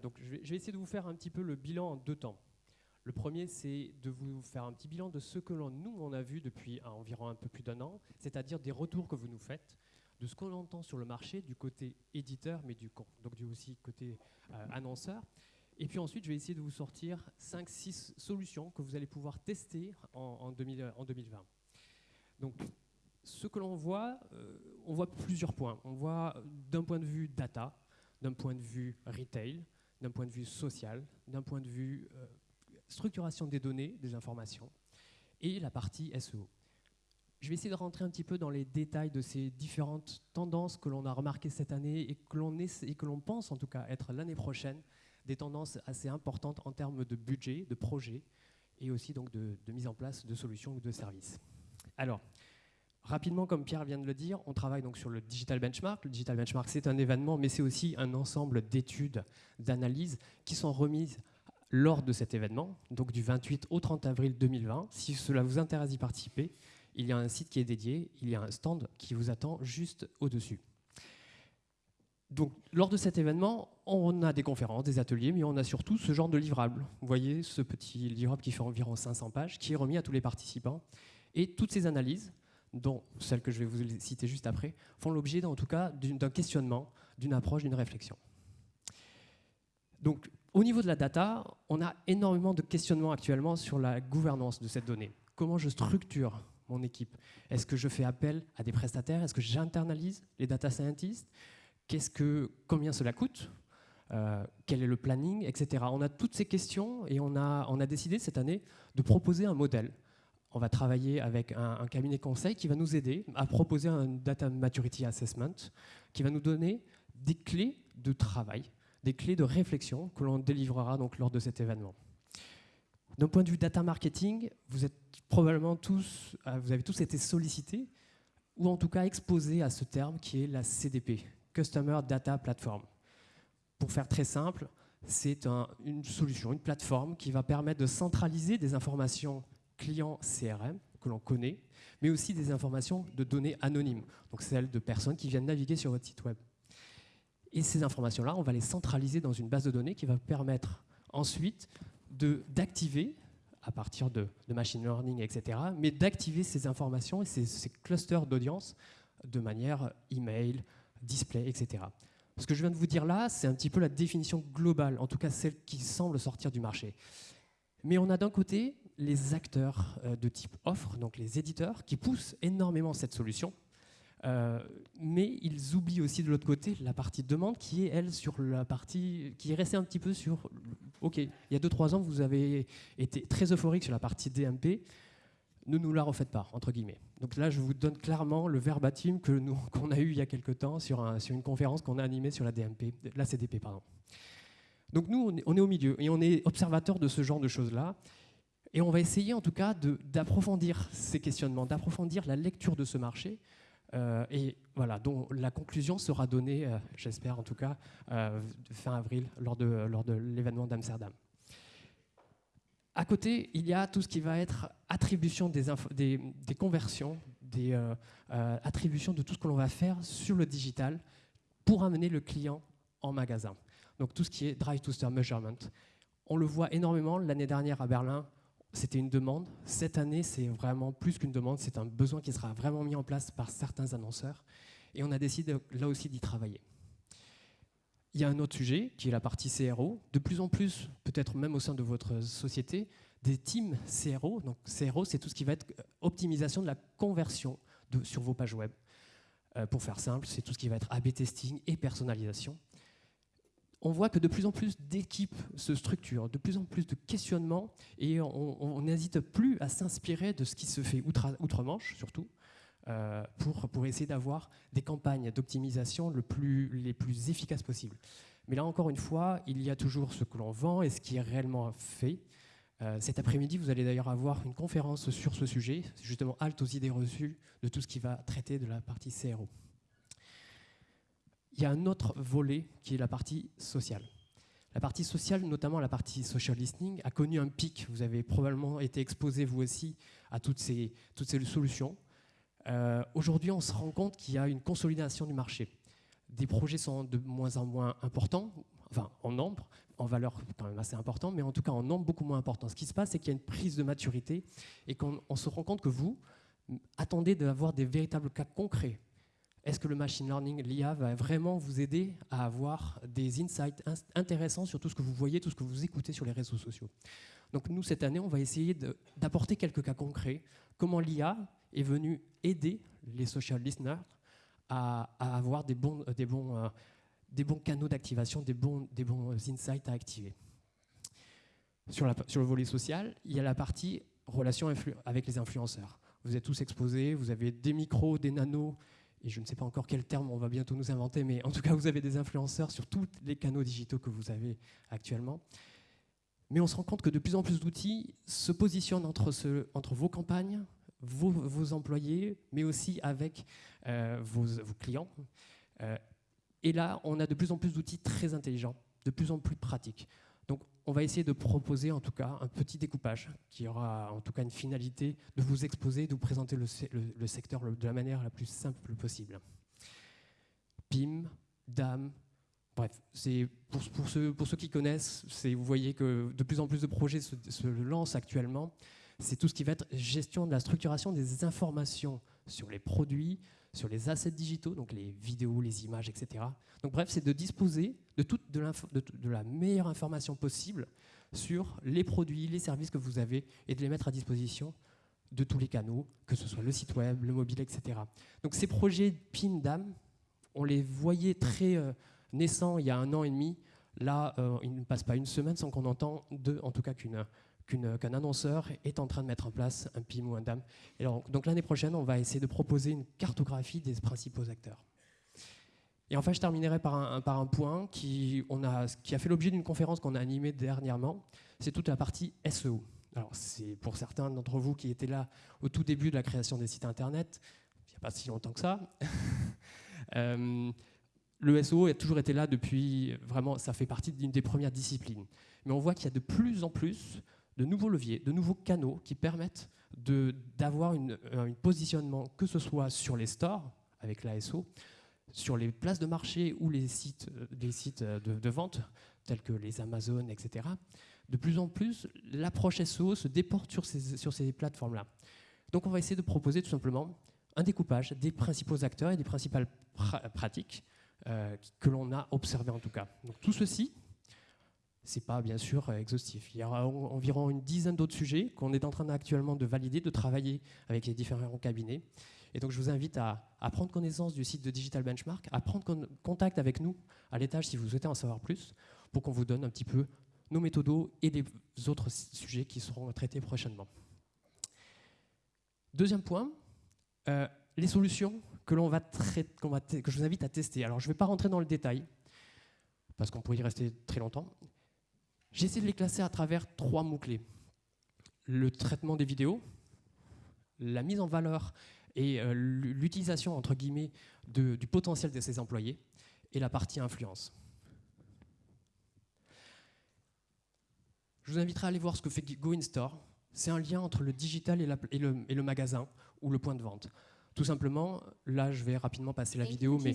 Donc je vais, essayer de vous faire un petit peu le bilan en deux temps. Le premier, c'est de vous faire un petit bilan de ce que nous, on a vu depuis environ un peu plus d'un an, c'est-à-dire des retours que vous nous faites, de ce qu'on entend sur le marché du côté éditeur, mais du, donc du aussi côté euh, annonceur. Et puis ensuite, je vais essayer de vous sortir 5-6 solutions que vous allez pouvoir tester en, en, 2000, en 2020. Donc, ce que l'on voit, euh, on voit plusieurs points. On voit d'un point de vue data, d'un point de vue retail, d'un point de vue social, d'un point de vue euh, structuration des données, des informations, et la partie SEO. Je vais essayer de rentrer un petit peu dans les détails de ces différentes tendances que l'on a remarquées cette année et que l'on pense en tout cas être l'année prochaine des tendances assez importantes en termes de budget, de projet et aussi donc de, de mise en place de solutions ou de services. Alors, Rapidement, comme Pierre vient de le dire, on travaille donc sur le Digital Benchmark. Le Digital Benchmark, c'est un événement, mais c'est aussi un ensemble d'études, d'analyses qui sont remises lors de cet événement, donc du 28 au 30 avril 2020. Si cela vous intéresse d'y participer, il y a un site qui est dédié, il y a un stand qui vous attend juste au-dessus. Donc, lors de cet événement, on a des conférences, des ateliers, mais on a surtout ce genre de livrable. Vous voyez ce petit livrable qui fait environ 500 pages, qui est remis à tous les participants. Et toutes ces analyses, dont celles que je vais vous citer juste après, font l'objet en tout cas d'un questionnement, d'une approche, d'une réflexion. Donc, au niveau de la data, on a énormément de questionnements actuellement sur la gouvernance de cette donnée. Comment je structure mon équipe? Est-ce que je fais appel à des prestataires? Est-ce que j'internalise les data scientists? Qu'est-ce que, Combien cela coûte? Euh, Quel est le planning Etc. On a toutes ces questions et on a décidé cette année de proposer un modèle on va travailler avec un, cabinet conseil qui va nous aider à proposer un Data Maturity Assessment qui va nous donner des clés de travail, des clés de réflexion que l'on délivrera donc lors de cet événement. D'un point de vue data marketing, vous êtes probablement tous, euh, vous avez tous été sollicités ou en tout cas exposés à ce terme qui est la CDP, Customer Data Platform. Pour faire très simple, c'est une solution, une plateforme qui va permettre de centraliser des informations clients CRM que l'on connaît, mais aussi des informations de données anonymes, donc celles de personnes qui viennent naviguer sur votre site web. Et ces informations-là, on va les centraliser dans une base de données qui va permettre ensuite d'activer, à partir de, machine learning, etc., mais d'activer ces informations et ces, ces clusters d'audience de manière email, display, etc. Ce que je viens de vous dire là, c'est un petit peu la définition globale, en tout cas celle qui semble sortir du marché. Mais on a d'un côté les acteurs euh, de type offre, donc les éditeurs, qui poussent énormément cette solution. Euh, mais ils oublient aussi de l'autre côté la partie demande qui est, elle, sur la partie qui est restée un petit peu sur. OK, il y a 2-3 ans, vous avez été très euphorique sur la partie DMP. Ne nous la refaites pas, entre guillemets. Donc là, je vous donne clairement le verbatim qu'on a eu il y a quelques temps sur, un, sur une conférence qu'on a animée sur la DMP, la CDP, pardon. Donc nous, on est, on est, au milieu et on est observateur de ce genre de choses-là. Et on va essayer en tout cas d'approfondir ces questionnements, d'approfondir la lecture de ce marché. Euh, et voilà, dont la conclusion sera donnée, euh, j'espère en tout cas, euh, fin avril, lors de, l'événement d'Amsterdam. À côté, il y a tout ce qui va être attribution des, des, conversions, des attributions de tout ce que l'on va faire sur le digital pour amener le client en magasin. Donc tout ce qui est drive to store measurement. On le voit énormément l'année dernière à Berlin c'était une demande. Cette année, c'est vraiment plus qu'une demande, c'est un besoin qui sera vraiment mis en place par certains annonceurs. Et on a décidé là aussi d'y travailler. Il y a un autre sujet qui est la partie CRO. De plus en plus, peut-être même au sein de votre société, des teams CRO. Donc CRO, c'est tout ce qui va être optimisation de la conversion sur vos pages web. Euh, pour faire simple, c'est tout ce qui va être A-B testing et personnalisation on voit que de plus en plus d'équipes se structurent, de plus en plus de questionnements, et on n'hésite plus à s'inspirer de ce qui se fait outre-Manche, surtout, euh, pour, essayer d'avoir des campagnes d'optimisation le plus, les plus efficaces possibles. Mais là, encore une fois, il y a toujours ce que l'on vend et ce qui est réellement fait. Euh, cet après-midi, vous allez d'ailleurs avoir une conférence sur ce sujet, justement halte aux idées reçues de tout ce qui va traiter de la partie CRO il y a un autre volet qui est la partie sociale. La partie sociale, notamment la partie social listening, a connu un pic. Vous avez probablement été exposé, vous aussi, à toutes ces, toutes ces solutions. Euh, aujourd'hui, on se rend compte qu'il y a une consolidation du marché. Des projets sont de moins en moins importants. enfin en nombre, en valeur quand même assez important, mais en tout cas en nombre beaucoup moins important. Ce qui se passe, c'est qu'il y a une prise de maturité et qu'on se rend compte que vous attendez d'avoir des véritables cas concrets. Est-ce que le machine learning, l'IA, va vraiment vous aider à avoir des insights intéressants sur tout ce que vous voyez, tout ce que vous écoutez sur les réseaux sociaux? Donc nous, cette année, on va essayer d'apporter quelques cas concrets. Comment l'IA est venue aider les social listeners à, avoir des bons, des bons euh, des bons canaux d'activation, des bons, bons insights à activer? Sur, le volet social, il y a la partie relation avec les influenceurs. Vous êtes tous exposés, vous avez des micros, des nanos, et je ne sais pas encore quel terme on va bientôt nous inventer, mais en tout cas, vous avez des influenceurs sur tous les canaux digitaux que vous avez actuellement. Mais on se rend compte que de plus en plus d'outils se positionnent entre, vos campagnes, vos, employés, mais aussi avec euh, vos, vos, clients. Euh, et là, on a de plus en plus d'outils très intelligents, de plus en plus pratiques. Donc, on va essayer de proposer en tout cas un petit découpage qui aura en tout cas une finalité de vous exposer, de vous présenter le, secteur de la manière la plus simple possible. PIM, DAM, bref, pour, pour, ceux, pour ceux qui connaissent, vous voyez que de plus en plus de projets se, se lancent actuellement. C'est tout ce qui va être gestion de la structuration des informations sur les produits, sur les assets digitaux, donc les vidéos, les images, etc. Donc bref, c'est de disposer de, toute, de, la meilleure information possible sur les produits, les services que vous avez et de les mettre à disposition de tous les canaux, que ce soit le site web, le mobile, etc. Donc ces projets PIN-DAM, on les voyait très euh, naissants il y a un an et demi. Là, euh, il ne passe pas une semaine sans qu'on entende, en tout cas qu'une qu'un annonceur est en train de mettre en place un PIM ou un DAM. Donc l'année prochaine, on va essayer de proposer une cartographie des principaux acteurs. Et enfin, je terminerai par un, point qui, on a, qui a fait l'objet d'une conférence qu'on a animée dernièrement. C'est toute la partie SEO. Alors, c'est pour certains d'entre vous qui étaient là au tout début de la création des sites Internet, il n'y a pas si longtemps que ça. euh, le SEO a toujours été là depuis, vraiment, ça fait partie d'une des premières disciplines. Mais on voit qu'il y a de plus en plus de nouveaux leviers, de nouveaux canaux qui permettent d'avoir un positionnement, que ce soit sur les stores, avec l'ASO, sur les places de marché ou les sites, les sites de, vente, tels que les Amazon, etc. De plus en plus, l'approche SEO se déporte sur ces, plateformes-là. Donc on va essayer de proposer tout simplement un découpage des principaux acteurs et des principales pratiques euh, que l'on a observées en tout cas. Donc tout ceci c'est pas bien sûr euh, exhaustif. Il y aura environ une dizaine d'autres sujets qu'on est en train actuellement de valider, de travailler avec les différents cabinets. Et donc je vous invite à, prendre connaissance du site de Digital Benchmark, à prendre contact avec nous à l'étage si vous souhaitez en savoir plus, pour qu'on vous donne un petit peu nos méthodos et les autres sujets qui seront traités prochainement. Deuxième point, euh, les solutions que, va va que je vous invite à tester. Alors je ne vais pas rentrer dans le détail, parce qu'on pourrait y rester très longtemps. J'ai essayé de les classer à travers trois mots-clés. Le traitement des vidéos, la mise en valeur et euh, l'utilisation, entre guillemets, du potentiel de ses employés, et la partie influence. Je vous inviterai à aller voir ce que fait Go In Store. C'est un lien entre le digital et le magasin ou le point de vente. Tout simplement, là, je vais rapidement passer la vidéo, mais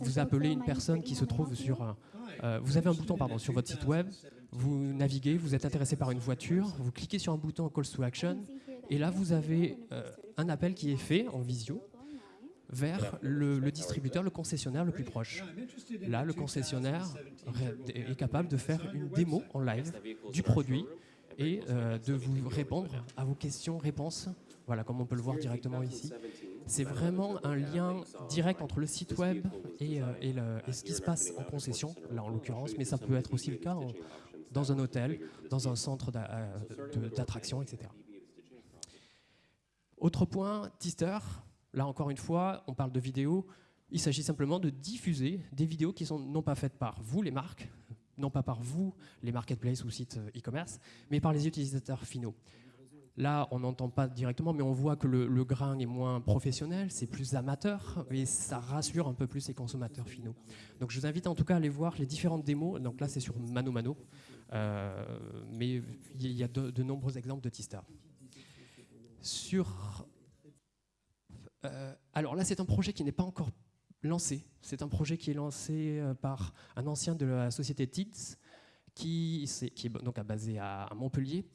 vous appelez une personne qui se trouve sur... Euh, vous avez un bouton pardon, sur votre site web, vous naviguez, vous êtes intéressé par une voiture, vous cliquez sur un bouton Call to Action, et là, vous avez euh, un appel qui est fait en visio vers le, distributeur, le concessionnaire le plus proche. Là, le concessionnaire est capable de faire une démo en live du produit et euh, de vous répondre à vos questions-réponses, voilà, comme on peut le voir directement ici c'est vraiment un lien direct entre le site web et, euh, ce qui se passe en concession, là en l'occurrence, mais ça peut être aussi le cas dans un hôtel, dans un centre euh, d'attraction, etc. Autre point, Tister, là encore une fois, on parle de vidéos, il s'agit simplement de diffuser des vidéos qui sont non pas faites par vous, les marques, non pas par vous, les marketplaces ou sites euh, e-commerce, mais par les utilisateurs finaux. Là, on n'entend pas directement, mais on voit que le, grain est moins professionnel, c'est plus amateur, et ça rassure un peu plus les consommateurs finaux. Donc je vous invite en tout cas à aller voir les différentes démos. Donc là, c'est sur Mano Mano, euh, mais il y a de, nombreux exemples de Tista. Sur, euh, alors là, c'est un projet qui n'est pas encore lancé. C'est un projet qui est lancé euh, par un ancien de la société TIDS, qui, est, qui est donc basé à Montpellier,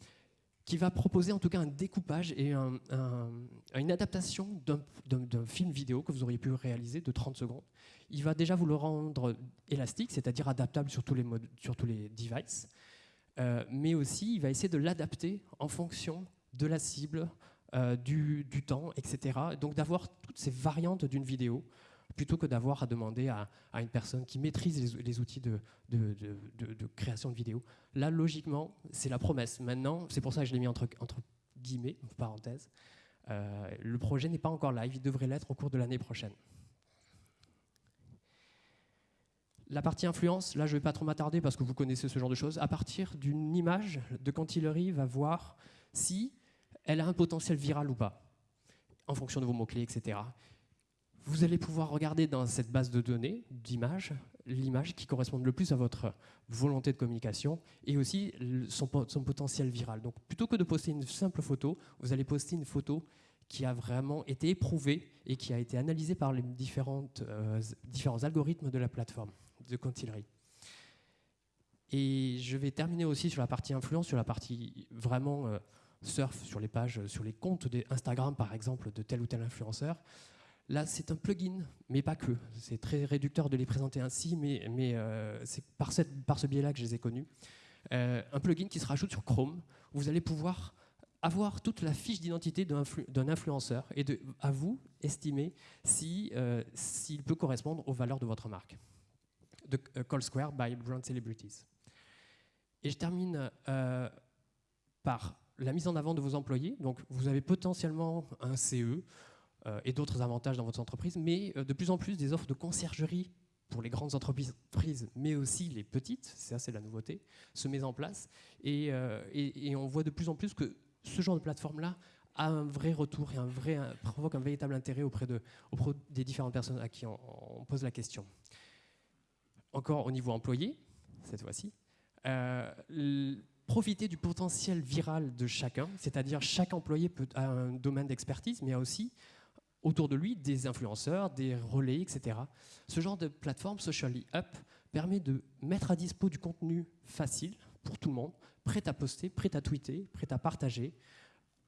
qui va proposer en tout cas un découpage et une adaptation d'un film vidéo que vous auriez pu réaliser de 30 secondes. Il va déjà vous le rendre élastique, c'est-à-dire adaptable sur tous les, modes, sur tous les devices, euh, mais aussi il va essayer de l'adapter en fonction de la cible, euh, du, du, temps, etc. Donc d'avoir toutes ces variantes d'une vidéo plutôt que d'avoir à demander à, une personne qui maîtrise les, outils de, création de vidéos. Là, logiquement, c'est la promesse. Maintenant, c'est pour ça que je l'ai mis entre, guillemets, parenthèse, euh, le projet n'est pas encore live, il devrait l'être au cours de l'année prochaine. La partie influence, là je ne vais pas trop m'attarder parce que vous connaissez ce genre de choses. À partir d'une image de Cantillery va voir si elle a un potentiel viral ou pas, en fonction de vos mots-clés, etc vous allez pouvoir regarder dans cette base de données d'images l'image qui correspond le plus à votre volonté de communication et aussi son, potentiel viral. Donc plutôt que de poster une simple photo, vous allez poster une photo qui a vraiment été éprouvée et qui a été analysée par les différentes, euh, différents algorithmes de la plateforme de Contillery. Et je vais terminer aussi sur la partie influence, sur la partie vraiment euh, surf, sur les pages, sur les comptes Instagram par exemple de tel ou tel influenceur. Là, c'est un plugin, mais pas que. C'est très réducteur de les présenter ainsi, mais, euh, c'est par, ce biais-là que je les ai connus. Euh, un plugin qui se rajoute sur Chrome, vous allez pouvoir avoir toute la fiche d'identité d'un influenceur et à vous estimer euh, s'il peut correspondre aux valeurs de votre marque. De Call Square by Brand Celebrities. Et je termine par la mise en avant de vos employés. Donc, vous avez potentiellement un CE, et d'autres avantages dans votre entreprise, mais euh, de plus en plus des offres de conciergerie pour les grandes entreprises, mais aussi les petites, ça c'est la nouveauté, se met en place. Euh, et, on voit de plus en plus que ce genre de plateforme-là a un vrai retour et provoque un véritable intérêt auprès, de, auprès des différentes personnes à qui on, pose la question. Encore au niveau employé, cette fois-ci, profiter du potentiel viral de chacun, c'est-à-dire chaque employé a un domaine d'expertise, mais a aussi autour de lui des influenceurs, des relais, etc. Ce genre de plateforme, Socially Up, permet de mettre à dispo du contenu facile pour tout le monde, prêt à poster, prêt à tweeter, prêt à partager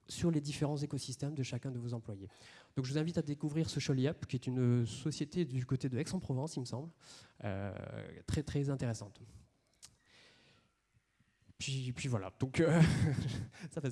sur les différents écosystèmes de chacun de vos employés. Donc je vous invite à découvrir Socially Up, qui est une société du côté de Aix-en-Provence, il me semble, euh, très très intéressante. Puis, puis voilà, donc euh, ça fait